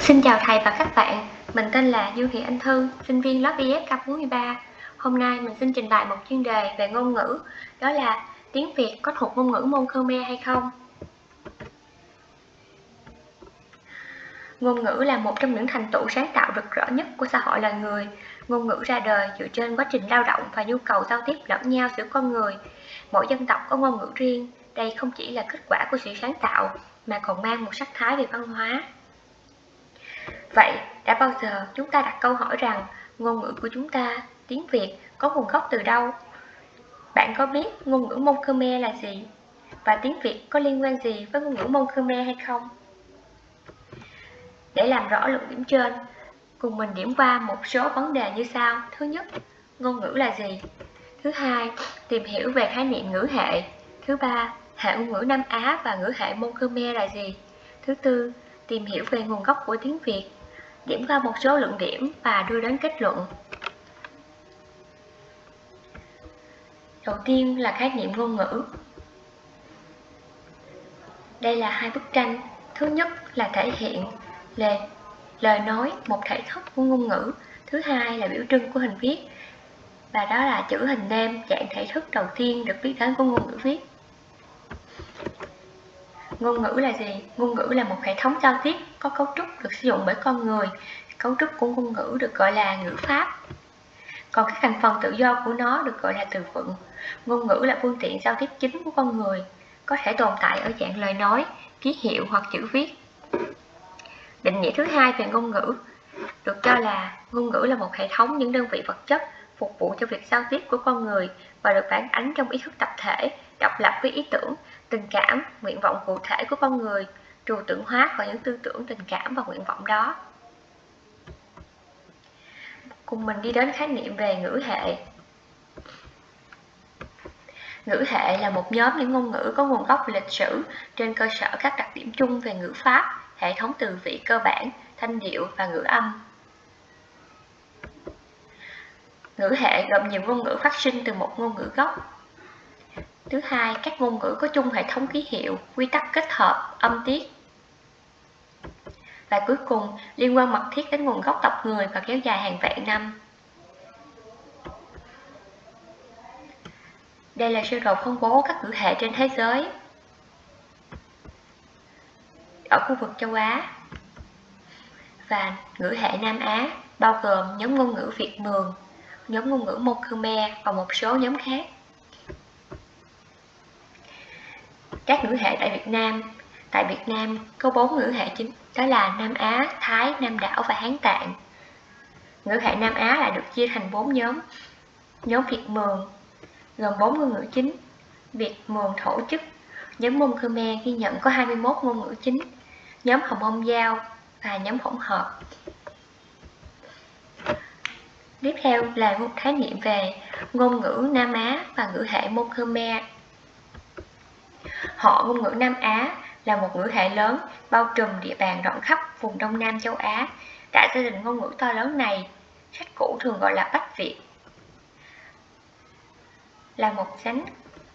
Xin chào thầy và các bạn, mình tên là Dương Thị Anh Thư, sinh viên lớp IS K43. Hôm nay mình xin trình bày một chuyên đề về ngôn ngữ, đó là tiếng Việt có thuộc ngôn ngữ môn Khmer hay không? Ngôn ngữ là một trong những thành tựu sáng tạo rực rỡ nhất của xã hội loài người. Ngôn ngữ ra đời dựa trên quá trình lao động và nhu cầu giao tiếp lẫn nhau giữa con người. Mỗi dân tộc có ngôn ngữ riêng, đây không chỉ là kết quả của sự sáng tạo, mà còn mang một sắc thái về văn hóa. Vậy, đã bao giờ chúng ta đặt câu hỏi rằng ngôn ngữ của chúng ta, tiếng Việt, có nguồn gốc từ đâu? Bạn có biết ngôn ngữ Mông Khmer là gì? Và tiếng Việt có liên quan gì với ngôn ngữ Mông Khmer hay không? Để làm rõ luận điểm trên, cùng mình điểm qua một số vấn đề như sau. Thứ nhất, ngôn ngữ là gì? Thứ hai, tìm hiểu về khái niệm ngữ hệ. Thứ ba, hệ ngôn ngữ Nam Á và ngữ hệ môn Khmer là gì? Thứ tư, tìm hiểu về nguồn gốc của tiếng Việt điểm qua một số luận điểm và đưa đến kết luận. Đầu tiên là khái niệm ngôn ngữ. Đây là hai bức tranh. Thứ nhất là thể hiện lề, lời nói, một thể thức của ngôn ngữ. Thứ hai là biểu trưng của hình viết. Và đó là chữ hình nêm, dạng thể thức đầu tiên được biết đến của ngôn ngữ viết. Ngôn ngữ là gì? Ngôn ngữ là một hệ thống giao tiếp có cấu trúc được sử dụng bởi con người. Cấu trúc của ngôn ngữ được gọi là ngữ pháp. Còn các thành phần tự do của nó được gọi là từ vựng. Ngôn ngữ là phương tiện giao tiếp chính của con người, có thể tồn tại ở dạng lời nói, ký hiệu hoặc chữ viết. Định nghĩa thứ hai về ngôn ngữ được cho là ngôn ngữ là một hệ thống những đơn vị vật chất phục vụ cho việc giao tiếp của con người và được phản ánh trong ý thức tập thể, độc lập với ý tưởng, tình cảm, nguyện vọng cụ thể của con người, trừu tượng hóa vào những tư tưởng, tình cảm và nguyện vọng đó. Cùng mình đi đến khái niệm về ngữ hệ. Ngữ hệ là một nhóm những ngôn ngữ có nguồn gốc lịch sử trên cơ sở các đặc điểm chung về ngữ pháp, hệ thống từ vị cơ bản, thanh điệu và ngữ âm. Ngữ hệ gồm nhiều ngôn ngữ phát sinh từ một ngôn ngữ gốc Thứ hai, các ngôn ngữ có chung hệ thống ký hiệu, quy tắc kết hợp, âm tiết. Và cuối cùng, liên quan mật thiết đến nguồn gốc tộc người và kéo dài hàng vạn năm. Đây là sơ đồ phân bố các ngữ hệ trên thế giới. Ở khu vực châu Á và ngữ hệ Nam Á, bao gồm nhóm ngôn ngữ Việt Mường, nhóm ngôn ngữ Môn Khmer và một số nhóm khác. Các ngữ hệ tại Việt Nam. Tại Việt Nam có bốn ngữ hệ chính, đó là Nam Á, Thái, Nam Đảo và Hán Tạng. Ngữ hệ Nam Á là được chia thành bốn nhóm. Nhóm Việt Mường gồm bốn ngôn ngữ chính. Việt Mường Thổ chức, nhóm Môn Khmer ghi nhận có 21 ngôn ngữ chính. Nhóm Hồng Mông Giao và nhóm hỗn hợp. Tiếp theo là một khái niệm về ngôn ngữ Nam Á và ngữ hệ Môn Khmer Họ ngôn ngữ Nam Á là một ngữ hệ lớn bao trùm địa bàn rộng khắp vùng Đông Nam châu Á. Tại gia đình ngôn ngữ to lớn này, sách cũ thường gọi là Bách Việt, là một nhánh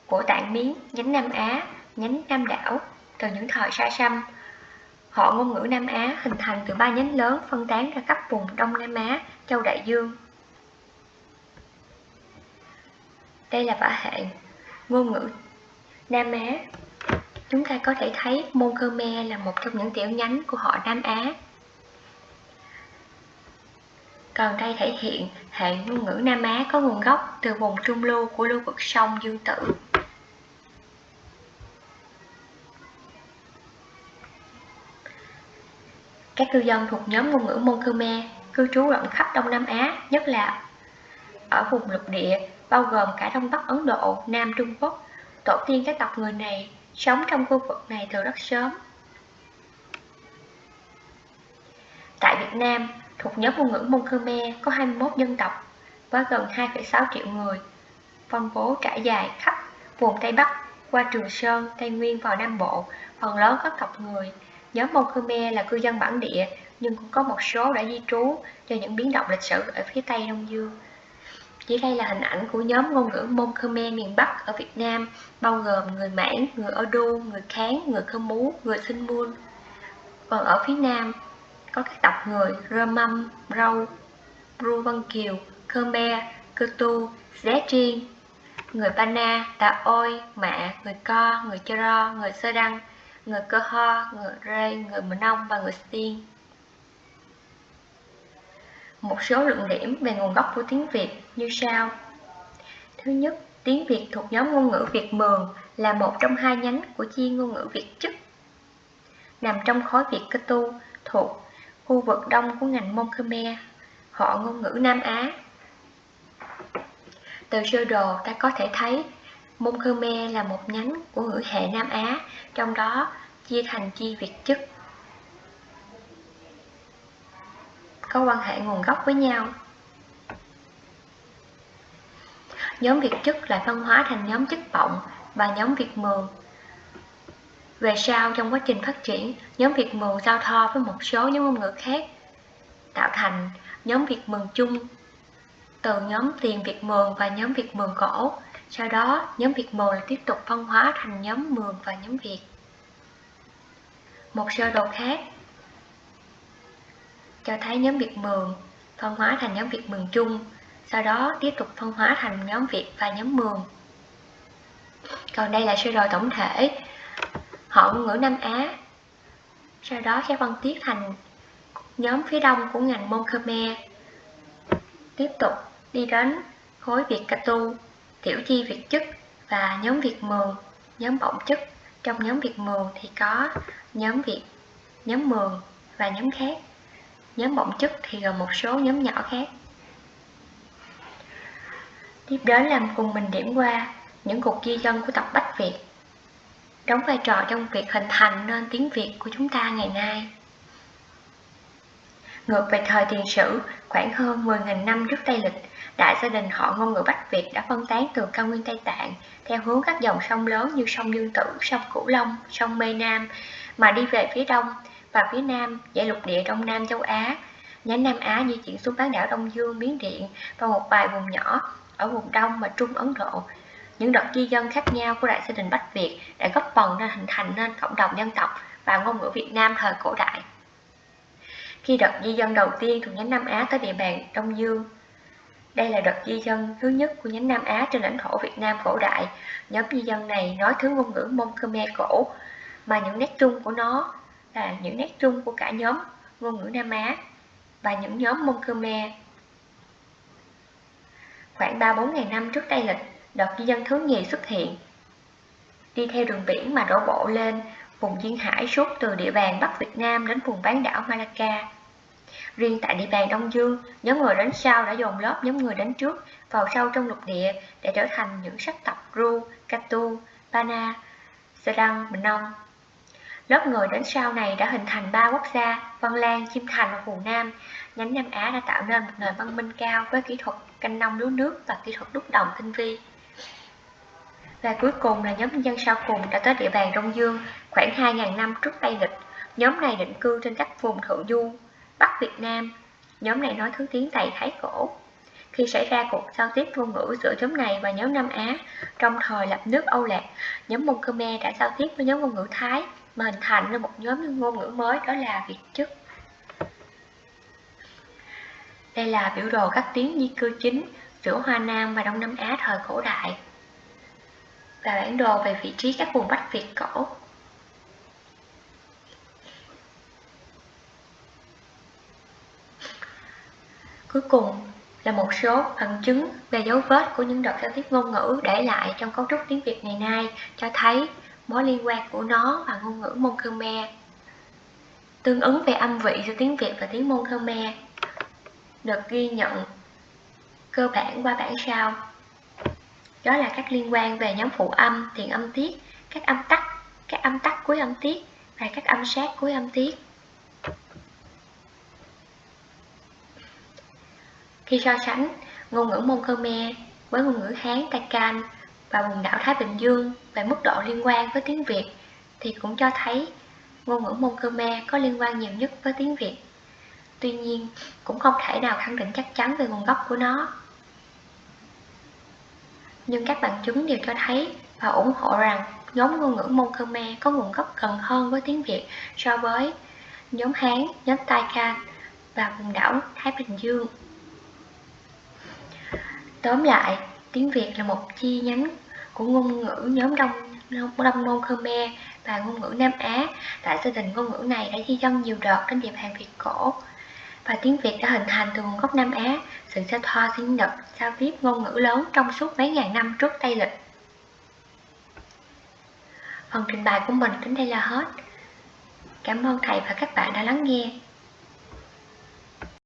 của tạng miến, nhánh Nam Á, nhánh Nam đảo từ những thời xa xăm. Họ ngôn ngữ Nam Á hình thành từ ba nhánh lớn phân tán ra khắp vùng Đông Nam Á, châu Đại Dương. Đây là vả hệ ngôn ngữ Nam Á Chúng ta có thể thấy môn Khmer là một trong những tiểu nhánh của họ Nam Á. Còn đây thể hiện hệ ngôn ngữ Nam Á có nguồn gốc từ vùng trung lưu của lưu vực sông Dương Tử. Các cư dân thuộc nhóm ngôn ngữ Môn Khmer cư trú rộng khắp Đông Nam Á, nhất là ở vùng lục địa, bao gồm cả Đông Bắc Ấn Độ, Nam Trung Quốc. Tổ tiên các tộc người này sống trong khu vực này từ rất sớm. Tại Việt Nam, thuộc nhóm ngôn ngữ Môn Khmer có 21 dân tộc với gần 2,6 triệu người, phân bố trải dài khắp vùng Tây Bắc qua Trường Sơn, Tây Nguyên vào Nam Bộ, phần lớn các tộc người. Nhóm Mông Khmer là cư dân bản địa nhưng cũng có một số đã di trú do những biến động lịch sử ở phía Tây Đông Dương. Dưới đây là hình ảnh của nhóm ngôn ngữ Môn Khmer miền Bắc ở Việt Nam, bao gồm người Mãn, người Odu, người Kháng, người Khơ Mú, người Sinh Muôn. Còn ở phía nam có các tộc người Rơ Mâm, Râu, Ru Vân Kiều, Khmer, Cơ Tu, Zé Triên, người Pana, Tà Ôi, Mạ, người Co, người Chơ Ro, người Sơ Đăng, người Cơ Ho, người Rê, người Mờ Nông và người Tiên. Một số luận điểm về nguồn gốc của tiếng Việt như sau. Thứ nhất, tiếng Việt thuộc nhóm ngôn ngữ Việt Mường là một trong hai nhánh của chi ngôn ngữ Việt chức. Nằm trong khối Việt Cơ Tu thuộc khu vực đông của ngành môn Khmer, họ ngôn ngữ Nam Á. Từ sơ đồ ta có thể thấy môn Khmer là một nhánh của ngữ hệ Nam Á, trong đó chia thành chi Việt chức. Có quan hệ nguồn gốc với nhau. Nhóm Việt chức lại phân hóa thành nhóm chức vọng và nhóm Việt mường. Về sau trong quá trình phát triển, nhóm Việt mường giao thoa với một số nhóm ngôn ngữ khác, tạo thành nhóm Việt mường chung từ nhóm tiền Việt mường và nhóm Việt mường cổ. Sau đó, nhóm Việt mường lại tiếp tục phân hóa thành nhóm mường và nhóm Việt. Một sơ đồ khác cho thấy nhóm Việt mường phân hóa thành nhóm Việt mường chung, sau đó tiếp tục phân hóa thành nhóm Việt và nhóm mường. Còn đây là sơ đồ tổng thể họ ngôn ngữ Nam Á. Sau đó sẽ phân tiết thành nhóm phía đông của ngành Môn Khmer. Tiếp tục đi đến khối Việt Ca Tu, tiểu chi Việt chức và nhóm Việt Mường, nhóm bổng chức. Trong nhóm Việt Mường thì có nhóm Việt, nhóm Mường và nhóm khác. Nhóm bổng chức thì gồm một số nhóm nhỏ khác. Tiếp đến làm cùng mình điểm qua những cuộc di dân của tộc Bách Việt đóng vai trò trong việc hình thành nên tiếng Việt của chúng ta ngày nay. Ngược về thời tiền sử, khoảng hơn 10.000 năm trước Tây Lịch, đại gia đình họ ngôn ngữ Bắc Việt đã phân tán từ cao nguyên Tây Tạng theo hướng các dòng sông lớn như sông Dương Tử, sông Cửu Long, sông Mê Nam mà đi về phía đông và phía nam giải lục địa Đông Nam châu Á. Nhánh Nam Á di chuyển xuống bán đảo Đông Dương, Miến Điện và một vài vùng nhỏ ở vùng Đông và Trung Ấn Độ những đợt di dân khác nhau của đại gia đình Bách Việt đã góp phần nên hình thành nên cộng đồng dân tộc và ngôn ngữ Việt Nam thời cổ đại. Khi đợt di dân đầu tiên thuộc nhánh Nam Á tới địa bàn Đông Dương, đây là đợt di dân thứ nhất của nhánh Nam Á trên lãnh thổ Việt Nam cổ đại. Nhóm di dân này nói thứ ngôn ngữ Mông Khmer cổ, mà những nét chung của nó là những nét chung của cả nhóm ngôn ngữ Nam Á và những nhóm môn Khmer. Khoảng 3-4 ngày năm trước đây lịch, đợt di dân thứ nhì xuất hiện. Đi theo đường biển mà đổ bộ lên vùng duyên hải suốt từ địa bàn Bắc Việt Nam đến vùng bán đảo Malacca. Riêng tại địa bàn Đông Dương, nhóm người đến sau đã dồn lớp nhóm người đến trước vào sâu trong lục địa để trở thành những sắc tộc Ru, Katu, Pana, Sarang, Bình Lớp người đến sau này đã hình thành ba quốc gia, Văn Lan, Chiêm Thành và Hồ Nam. Nhánh Nam Á đã tạo nên một nền văn minh cao với kỹ thuật canh nông lúa nước và kỹ thuật đúc đồng tinh vi. Và cuối cùng là nhóm dân sau cùng đã tới địa bàn Đông Dương khoảng 2.000 năm trước Tây Lịch. Nhóm này định cư trên các vùng thượng du, Bắc Việt Nam. Nhóm này nói thứ tiếng Tây Thái Cổ. Khi xảy ra cuộc giao tiếp ngôn ngữ giữa nhóm này và nhóm Nam Á, trong thời lập nước Âu Lạc, nhóm Mông Khmer đã giao tiếp với nhóm ngôn ngữ Thái mà hình thành nên một nhóm ngôn ngữ mới, đó là Việt chức. Đây là biểu đồ các tiếng di cư chính giữa Hoa Nam và Đông Nam Á thời cổ đại và bản đồ về vị trí các vùng Bắc Việt cổ. Cuối cùng là một số bằng chứng về dấu vết của những đợt giao tiếp ngôn ngữ để lại trong cấu trúc tiếng Việt ngày nay cho thấy mối liên quan của nó và ngôn ngữ Môn Khmer. Tương ứng về âm vị giữa tiếng Việt và tiếng Môn Khmer được ghi nhận cơ bản qua bản sao đó là các liên quan về nhóm phụ âm, tiền âm tiết, các âm tắc, các âm tắc cuối âm tiết và các âm sát cuối âm tiết. Khi so sánh ngôn ngữ Môn Khmer với ngôn ngữ Hán Takan và vùng đảo Thái Bình Dương về mức độ liên quan với tiếng Việt thì cũng cho thấy ngôn ngữ Môn Khmer có liên quan nhiều nhất với tiếng Việt. Tuy nhiên, cũng không thể nào khẳng định chắc chắn về nguồn gốc của nó nhưng các bằng chứng đều cho thấy và ủng hộ rằng nhóm ngôn ngữ Môn Khmer có nguồn gốc gần hơn với tiếng Việt so với nhóm Hán, nhóm Tai Can và vùng đảo Thái Bình Dương. Tóm lại, tiếng Việt là một chi nhánh của ngôn ngữ nhóm Đông Đông Môn Khmer và ngôn ngữ Nam Á. Tại gia đình ngôn ngữ này đã di dân nhiều đợt đến địa bàn Việt cổ và tiếng Việt đã hình thành từ nguồn gốc Nam Á, sự giao thoa tiếng Nhật, giao tiếp ngôn ngữ lớn trong suốt mấy ngàn năm trước Tây lịch. Phần trình bày của mình đến đây là hết. Cảm ơn thầy và các bạn đã lắng nghe.